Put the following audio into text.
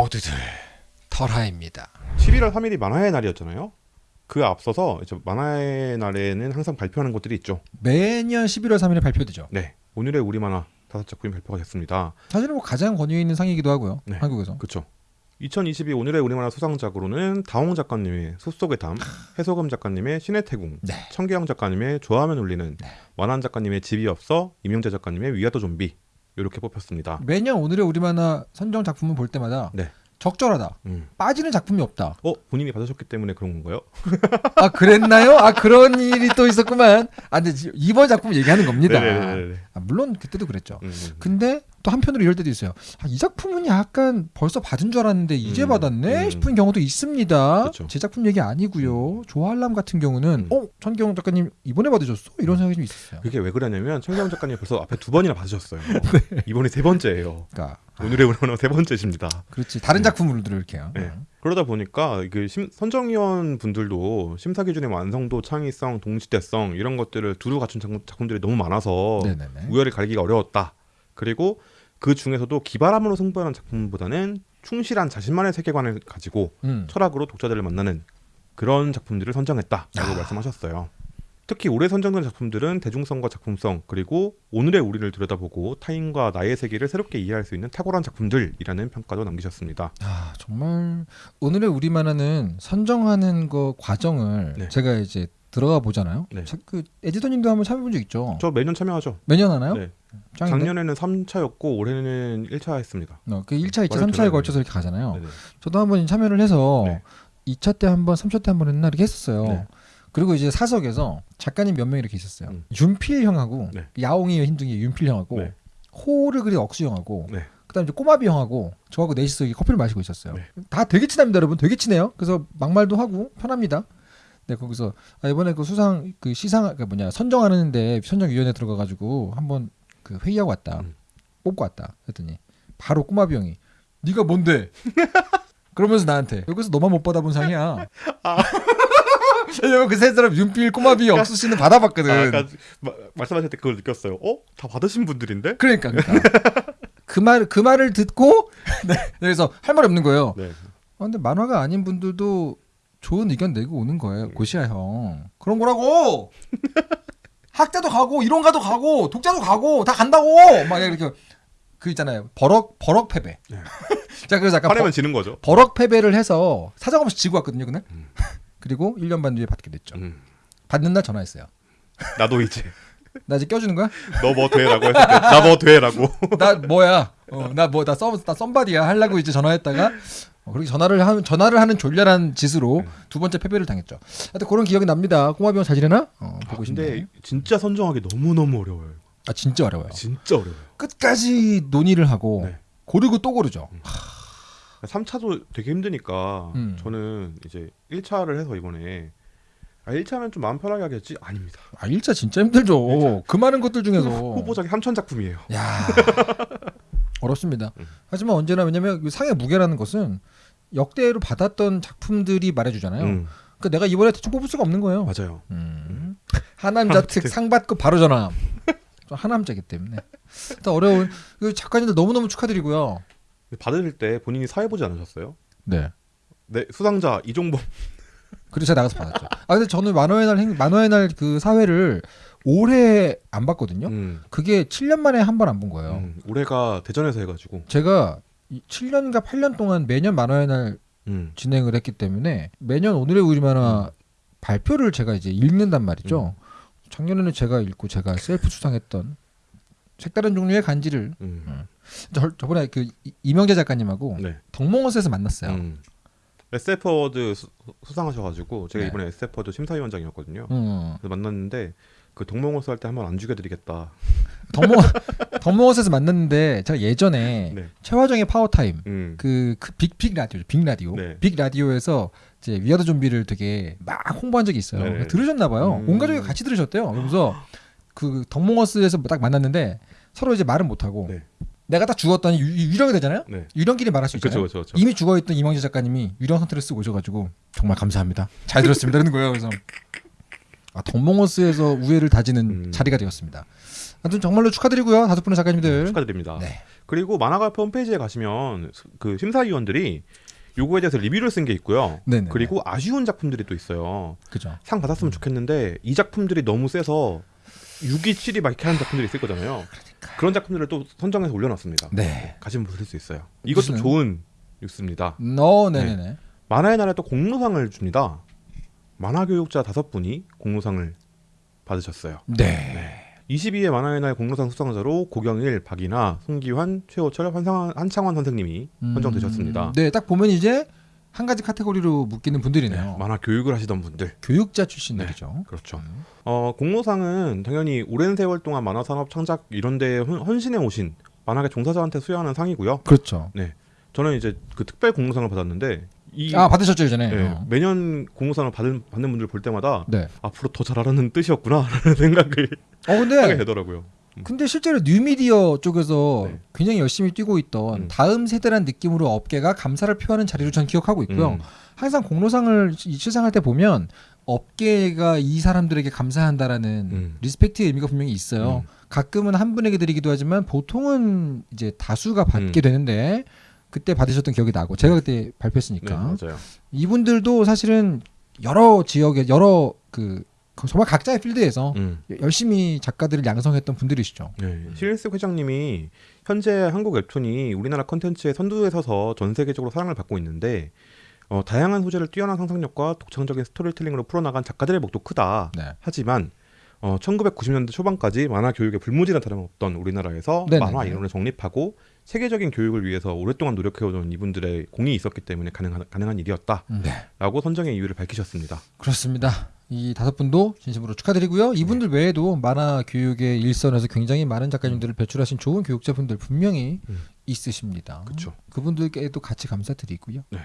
모두들 털하입니다. 11월 3일이 만화의 날이었잖아요. 그 앞서서 이제 만화의 날에는 항상 발표하는 것들이 있죠. 매년 11월 3일에 발표되죠. 네, 오늘의 우리 만화 다섯 작품이 발표가 됐습니다. 사실은 뭐 가장 권위 있는 상이기도 하고요. 네. 한국에서. 그렇죠. 2022 오늘의 우리만화 수상작으로는 다홍 작가님의 숲속의 담, 해소금 작가님의 신의 태궁, 네. 청계영 작가님의 좋아하면 울리는, 네. 완한 작가님의 집이 없어, 임영재 작가님의 위아더 좀비 이렇게 뽑혔습니다. 매년 오늘의 우리 만화 선정 작품을 볼 때마다 네. 적절하다. 음. 빠지는 작품이 없다. 어 본인이 받으셨기 때문에 그런 건가요? 아 그랬나요? 아 그런 일이 또 있었구만. 아 근데 지- 이번 작품 얘기하는 겁니다. 네네네네. 아, 물론 그때도 그랬죠. 음, 음. 근데 또 한편으로 이럴 때도 있어요. 아, 이 작품은 약간 벌써 받은 줄 알았는데 이제 음, 받았네 음. 싶은 경우도 있습니다. 그쵸. 제 작품 얘기 아니고요. 조할람 같은 경우는 음. 어 천경 작가님 이번에 받으셨어? 이런 생각이 좀 있었어요. 그게 왜 그러냐면 청계영 작가님 벌써 앞에 두 번이나 받으셨어요. 네. 이번이 세 번째예요. 그러니까 오늘의 우리만화 세 번째십니다. 그렇지 다른 네. 작품으로도 이렇게요. 네. 그러다 보니까 그 심- 선정위원 분들도 심사 기준의 완성도, 창의성, 동시대성 이런 것들을 두루 갖춘 작품, 작품들이 너무 많아서 네네네. 우열을 가리기가 어려웠다. 그리고 그 중에서도 기발함으로 승부하는 작품보다는 충실한 자신만의 세계관을 가지고 음. 철학으로 독자들을 만나는 그런 작품들을 선정했다라고 아. 말씀하셨어요. 특히 올해 선정된 작품들은 대중성과 작품성 그리고 오늘의 우리를 들여다보고 타인과 나의 세계를 새롭게 이해할 수 있는 탁월한 작품들이라는 평가도 남기셨습니다. 아 정말 오늘의 우리 만화는 선정하는 거 과정을 네. 제가 이제 들어가 보잖아요. 네. 자, 그 에디터님도 한번 참여해 본 적 있죠? 저 매년 참여하죠. 매년 하나요? 네. 짱인데? 작년에는 3차였고 올해는 1차 했습니다. 어, 그 1차, 2차, 원래 3차에 들어가요. 걸쳐서 이렇게 가잖아요. 네네. 저도 한번 참여를 해서 네. 2차 때 한 번, 3차 때 한번 했나 이렇게 했었어요. 네. 그리고 이제 사석에서 작가님 몇 명 이렇게 있었어요. 음. 윤필 형하고 네. 야옹이 흰둥이 윤필 형하고 네. 호를 그린 억수 형하고 네. 그다음에 이제 꼬마비 형하고 저하고 넷이서 커피를 마시고 있었어요. 네. 다 되게 친합니다, 여러분. 되게 친해요. 그래서 막말도 하고 편합니다. 네, 거기서 아, 이번에 그 수상 그 시상 그 뭐냐 선정하는데 선정위원회 들어가가지고 한번 그 회의하고 왔다. 음. 뽑고 왔다. 했더니 바로 꼬마비 형이 네가 뭔데? 그러면서 나한테 여기서 너만 못 받아본 상이야. 아. 왜냐면 그 세 사람 윤필 꼬마비 억수 씨는 받아봤거든. 아, 마- 말씀하실 때 그걸 느꼈어요. 어? 다 받으신 분들인데? 그러니까, 그러니까. 그 말, 그 말을 듣고, 네, 그래서 할 말이 없는 거예요. 네. 아, 근데 만화가 아닌 분들도 좋은 의견 내고 오는 거예요. 고시야, 형. 그런 거라고! 학자도 가고, 이론가도 가고, 독자도 가고, 다 간다고! 막 이렇게, 그 있잖아요. 버럭, 버럭 패배. 네. 자, 그래서 약간 화내면 지는 거죠. 버, 럭 패배를 해서 사정 없이 지고 왔거든요, 그날. 음. 그리고 1년 반 뒤에 받게 됐죠. 음. 받는 날 전화했어요. 나도 이제 나 이제 껴주는 거야? 너 뭐 돼라고 했을 때 나 뭐 돼라고. 나 뭐야? 어, 나 뭐 나 썸, 나 썸바디야 하려고 이제 전화했다가 어, 그렇게 전화를 하는 전화를 하는 졸렬한 짓으로 두 번째 패배를 당했죠. 하여튼 그런 기억이 납니다. 꼬마비 형잘 지내나? 어, 아, 보고 근데 싶네. 진짜 선정하기 너무 너무 어려워요. 아 진짜 어려워요. 진짜 어려워요. 끝까지 논의를 하고 네. 고르고 또 고르죠. 3차도 되게 힘드니까 음. 저는 이제 1차를 해서 이번에 아 1차면 좀 마음 편하게 하겠지? 아닙니다. 아 1차 진짜 힘들죠. 그 많은 것들 중에서 후보작이 3천 작품이에요. 야 어렵습니다. 음. 하지만 언제나 왜냐면 그 상의 무게라는 것은 역대로 받았던 작품들이 말해주잖아요. 음, 그러니까 내가 이번에 대충 뽑을 수가 없는 거예요. 맞아요. 음. 하남자 특 상 받고 바로 전화. 저 하남자기 때문에. 일단 어려운 그 작가님들 너무 너무 축하드리고요. 받을 때 본인이 사회 보지 않으셨어요? 네. 네 수상자 이종범 그래서 제가 나가서 받았죠. 아 근데 저는 만화의 날 행- 만화의 날 그 사회를 올해 안 봤거든요. 음, 그게 7년 만에 한 번 안 본 거예요. 음, 올해가 대전에서 해가지고 제가 이 7년인가 8년 동안 매년 만화의 날 음, 진행을 했기 때문에 매년 오늘의 우리 만화 발표를 제가 이제 읽는단 말이죠. 작년에는 제가 읽고 제가 셀프 수상했던 색다른 종류의 간지를 음, 저, 저번에 그 이- 이명재 작가님하고 네. 덕몽어스에서 만났어요. 음. SF 어워드 수- 수상하셔가지고 제가 네. 이번에 SF 어워드 심사위원장이었거든요. 음. 그래서 만났는데 그 덕몽어스 할 때 한번 안 죽여드리겠다. 덕몽 덕몽어스에서 만났는데 제가 예전에 네. 최화정의 파워타임 음. 그, 그 빅, 빅 라디오, 빅 라디오, 네. 빅 라디오에서 이제 위아더 좀비를 되게 막 홍보한 적이 있어요. 네. 들으셨나 봐요. 음. 온 가족이 같이 들으셨대요. 그러면서 그 덕몽원스에서 딱 만났는데 서로 이제 말은 못 하고 네. 내가 딱 죽었더니 유, 유령이 되잖아요. 네. 유령끼리 말할 수 있잖아요. 그렇죠, 그렇죠. 이미 죽어있던 이명재 작가님이 유령 선택을 쓰고 오셔가지고 정말 감사합니다. 잘 들었습니다. 이러는 거예요. 그래서 아, 덕몽호스에서 우애를 다지는 음. 자리가 되었습니다. 하여튼 정말로 축하드리고요. 다섯 분의 작가님들. 축하드립니다. 네. 그리고 만화가협 홈페이지에 가시면 수- 그 심사위원들이 요거에 대해서 리뷰를 쓴 게 있고요. 네네. 그리고 아쉬운 작품들이 또 있어요. 그죠. 상 받았으면 좋겠는데 이 작품들이 너무 세서 6위, 7위 막 이렇게 하는 작품들이 있을 거잖아요. 그런 작품들을 또 선정해서 올려놨습니다. 네. 가시면 보실 수 있어요. 이것도 무슨- 좋은 뉴스입니다. 어, 네네네. 만화의 날에 또 공로상을 줍니다. 만화 교육자 다섯 분이 공로상을 받으셨어요. 네. 22회 만화의 날 공로상 수상자로 고경일, 박이나, 송기환, 최호철, 한상환, 한창환 선생님이 선정되셨습니다. 음, 네, 딱 보면 이제 한 가지 카테고리로 묶이는 분들이네요. 네, 만화 교육을 하시던 분들. 교육자 출신들이죠. 그렇죠. 음. 어, 공로상은 당연히 오랜 세월 동안 만화 산업 창작 이런 데 헌- 헌신해 오신 만화계 종사자한테 수여하는 상이고요. 그렇죠. 저는 이제 그 특별 공로상을 받았는데 이 아 받으셨죠 이전에. 예, 어. 매년 공로상을 받은, 받는 분들 볼 때마다 네. 앞으로 더 잘하라는 뜻이었구나라는 생각을 어 하게 근데 되더라고요. 근데 실제로 뉴미디어 쪽에서 네. 굉장히 열심히 뛰고 있던 음. 다음 세대란 느낌으로 업계가 감사를 표하는 자리로 전 기억하고 있고요. 음, 항상 공로상을 시- 시상할 때 보면 업계가 이 사람들에게 감사한다라는 음. respect의 의미가 분명히 있어요. 음. 가끔은 한 분에게 드리기도 하지만 보통은 이제 다수가 받게 음. 되는데 그때 받으셨던 기억이 나고 제가 그때 네, 발표했으니까 맞아요. 이분들도 사실은 여러 지역에 여러 그 정말 각자의 필드에서 음. 열심히 작가들을 양성했던 분들이시죠. 네. 실스 회장님이 현재 한국 웹툰이 우리나라 컨텐츠의 선두에 서서 전 세계적으로 사랑을 받고 있는데 어, 다양한 소재를 뛰어난 상상력과 독창적인 스토리텔링으로 풀어나간 작가들의 목도 크다. 네. 하지만 어, 1990년대 초반까지 만화 교육에 불모지나 다름없던 우리나라에서 네네네. 만화 이론을 정립하고 세계적인 교육을 위해서 오랫동안 노력해오던 이분들의 공이 있었기 때문에 가능한, 가능한 일이었다라고 네. 선정의 이유를 밝히셨습니다. 그렇습니다. 이 다섯 분도 진심으로 축하드리고요. 이분들 외에도 만화 교육의 일선에서 굉장히 많은 작가님들을 배출하신 좋은 교육자분들 분명히 음. 있으십니다. 그쵸. 그분들께도 같이 감사드리고요. 네.